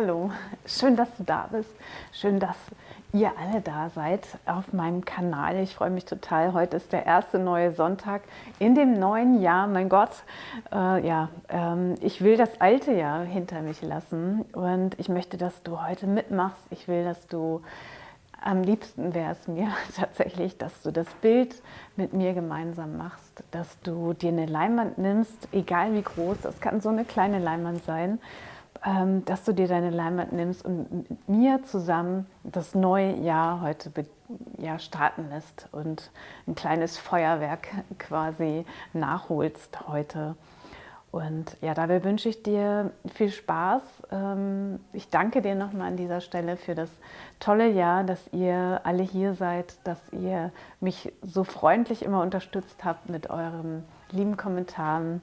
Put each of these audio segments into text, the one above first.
Hallo, schön, dass du da bist. Schön, dass ihr alle da seid auf meinem Kanal. Ich freue mich total. Heute ist der erste neue Sonntag in dem neuen Jahr. Mein Gott, äh, ja, ähm, ich will das alte Jahr hinter mich lassen und ich möchte, dass du heute mitmachst. Ich will, dass du am liebsten wäre es mir tatsächlich, dass du das Bild mit mir gemeinsam machst, dass du dir eine Leinwand nimmst, egal wie groß, das kann so eine kleine Leinwand sein, dass du dir deine Leinwand nimmst und mit mir zusammen das neue Jahr heute ja, starten lässt und ein kleines Feuerwerk quasi nachholst heute. Und ja, dabei wünsche ich dir viel Spaß. Ähm, ich danke dir nochmal an dieser Stelle für das tolle Jahr, dass ihr alle hier seid, dass ihr mich so freundlich immer unterstützt habt mit euren lieben Kommentaren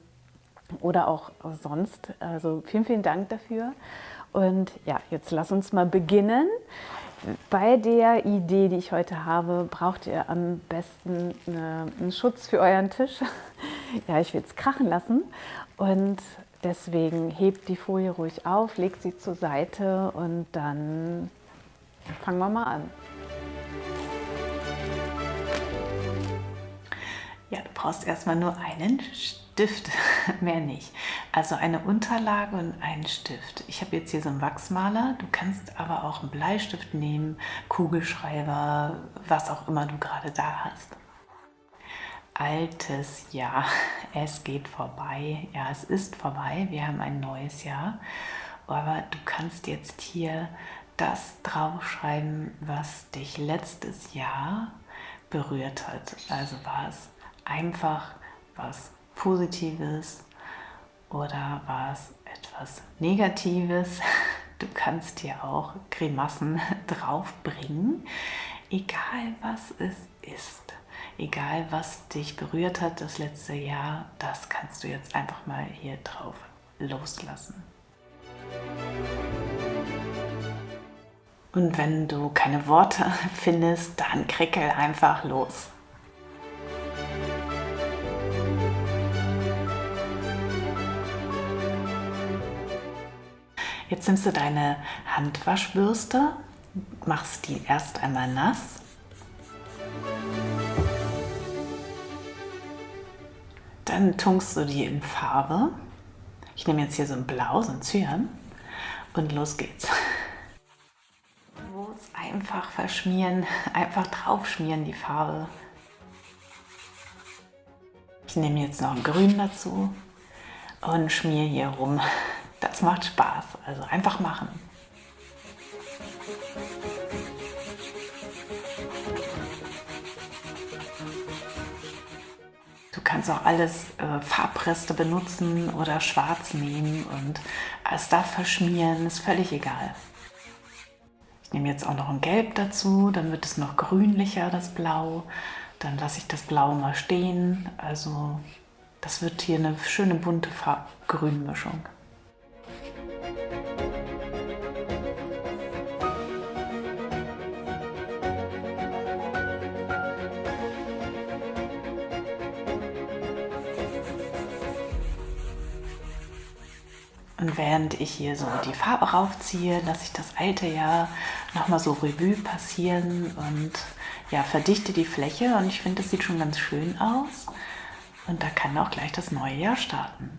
oder auch sonst. Also vielen, vielen Dank dafür. Und ja, jetzt lass uns mal beginnen. Bei der Idee, die ich heute habe, braucht ihr am besten einen Schutz für euren Tisch. Ja, ich will es krachen lassen und deswegen hebt die Folie ruhig auf, legt sie zur Seite und dann fangen wir mal an. Ja, du brauchst erstmal nur einen Stift, mehr nicht. Also eine Unterlage und einen Stift. Ich habe jetzt hier so einen Wachsmaler, du kannst aber auch einen Bleistift nehmen, Kugelschreiber, was auch immer du gerade da hast. Altes Jahr, es geht vorbei. Ja, es ist vorbei, wir haben ein neues Jahr. Aber du kannst jetzt hier das draufschreiben, was dich letztes Jahr berührt hat. Also war es einfach was Positives oder war es etwas Negatives. Du kannst dir auch Grimassen draufbringen, egal was es ist. Egal was dich berührt hat das letzte Jahr, das kannst du jetzt einfach mal hier drauf loslassen. Und wenn du keine Worte findest, dann krickel einfach los. Jetzt nimmst du deine Handwaschbürste, machst die erst einmal nass. Dann tunkst du die in Farbe. Ich nehme jetzt hier so ein Blau, so ein Cyan und los geht's. Bloß einfach verschmieren, einfach drauf schmieren die Farbe. Ich nehme jetzt noch ein Grün dazu und schmier hier rum. Das macht Spaß, also einfach machen. Du kannst auch alles äh, Farbreste benutzen oder schwarz nehmen und es darf verschmieren, ist völlig egal. Ich nehme jetzt auch noch ein Gelb dazu, dann wird es noch grünlicher, das Blau. Dann lasse ich das Blau mal stehen. Also das wird hier eine schöne bunte Farb-Grün-Mischung. Und während ich hier so die Farbe raufziehe, lasse ich das alte Jahr nochmal so Revue passieren und ja, verdichte die Fläche und ich finde, das sieht schon ganz schön aus. Und da kann auch gleich das neue Jahr starten.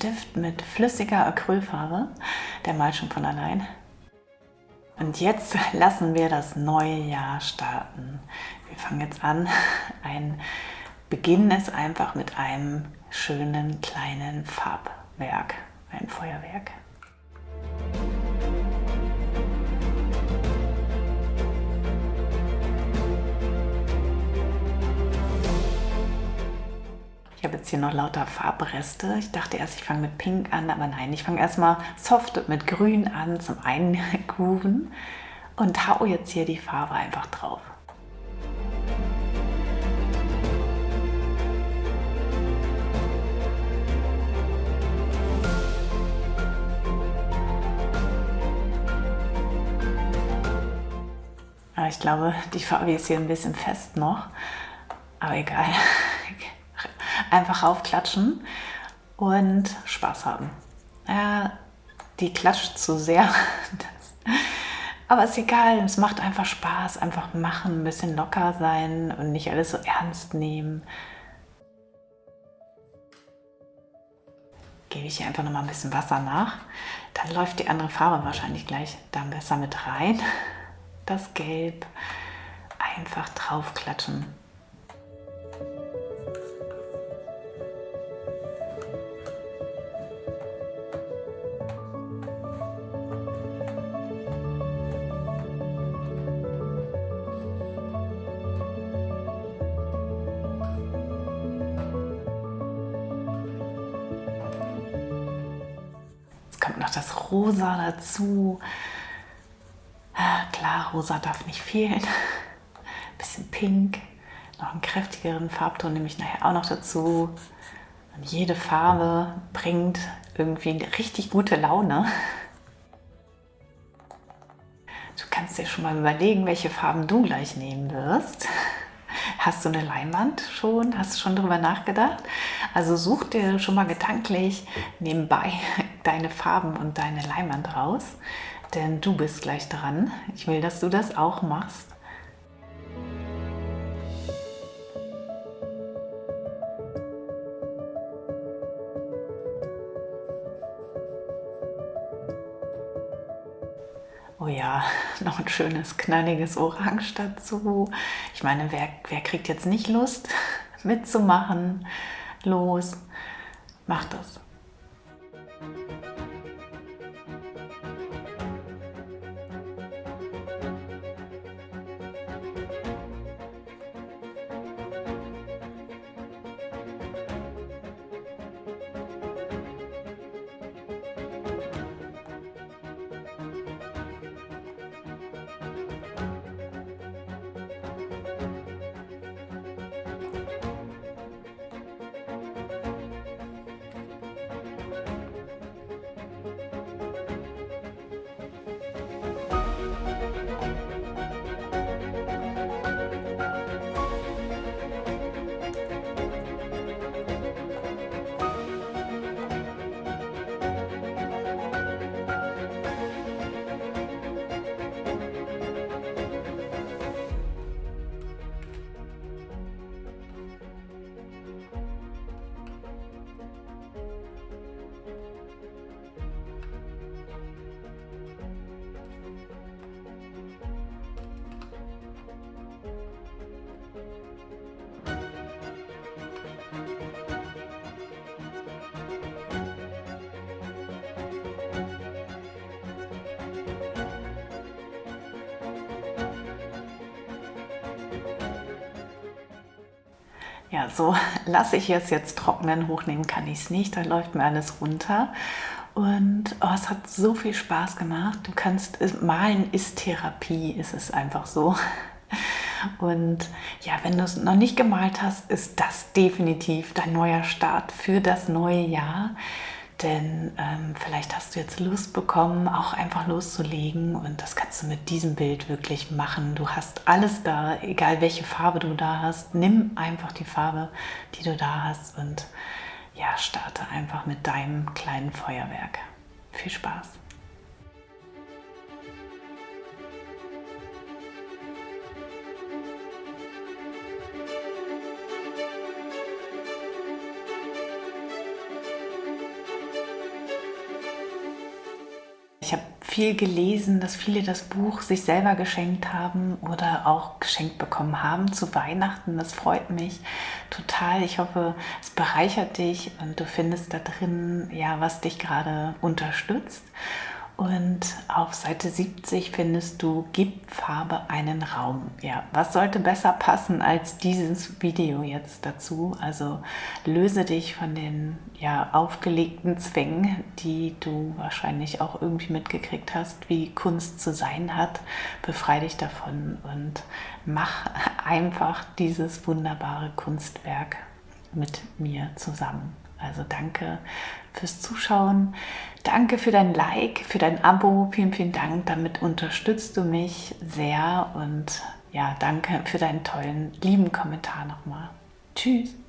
Stift mit flüssiger Acrylfarbe, der malt schon von allein. Und jetzt lassen wir das neue Jahr starten. Wir fangen jetzt an. Ein Beginn ist einfach mit einem schönen kleinen Farbwerk, ein Feuerwerk. Ich habe jetzt hier noch lauter Farbreste. Ich dachte erst, ich fange mit Pink an, aber nein, ich fange erstmal soft mit Grün an zum Eingrooven und hau jetzt hier die Farbe einfach drauf. ich glaube, die Farbe ist hier ein bisschen fest noch. Aber egal. Einfach raufklatschen und Spaß haben. Ja, die klatscht zu sehr. aber ist egal, es macht einfach Spaß. Einfach machen, ein bisschen locker sein und nicht alles so ernst nehmen. Gebe ich hier einfach noch mal ein bisschen Wasser nach. Dann läuft die andere Farbe wahrscheinlich gleich dann besser mit rein das Gelb einfach draufklatschen. Noch das Rosa dazu. Klar, rosa darf nicht fehlen. Bisschen pink, noch einen kräftigeren Farbton nehme ich nachher auch noch dazu. Und jede Farbe bringt irgendwie eine richtig gute Laune. Du kannst dir schon mal überlegen, welche Farben du gleich nehmen wirst. Hast du eine Leinwand schon? Hast du schon darüber nachgedacht? Also such dir schon mal gedanklich nebenbei deine Farben und deine Leinwand raus denn du bist gleich dran. Ich will, dass du das auch machst. Oh ja, noch ein schönes, knalliges Orange dazu. Ich meine, wer, wer kriegt jetzt nicht Lust mitzumachen? Los, mach das. Ja, so lasse ich es jetzt trocknen. Hochnehmen kann ich es nicht, da läuft mir alles runter. Und oh, es hat so viel Spaß gemacht. Du kannst, malen ist Therapie, ist es einfach so. Und ja, wenn du es noch nicht gemalt hast, ist das definitiv dein neuer Start für das neue Jahr. Denn ähm, vielleicht hast du jetzt Lust bekommen, auch einfach loszulegen und das kannst du mit diesem Bild wirklich machen. Du hast alles da, egal welche Farbe du da hast. Nimm einfach die Farbe, die du da hast und ja, starte einfach mit deinem kleinen Feuerwerk. Viel Spaß! Viel gelesen, dass viele das Buch sich selber geschenkt haben oder auch geschenkt bekommen haben zu Weihnachten. Das freut mich total. Ich hoffe, es bereichert dich und du findest da drin, ja, was dich gerade unterstützt. Und auf Seite 70 findest du Gib Farbe einen Raum. Ja, was sollte besser passen als dieses Video jetzt dazu? Also löse dich von den ja, aufgelegten Zwängen, die du wahrscheinlich auch irgendwie mitgekriegt hast, wie Kunst zu sein hat. Befreie dich davon und mach einfach dieses wunderbare Kunstwerk mit mir zusammen. Also danke fürs Zuschauen. Danke für dein Like, für dein Abo. Vielen, vielen Dank. Damit unterstützt du mich sehr. Und ja, danke für deinen tollen, lieben Kommentar nochmal. Tschüss.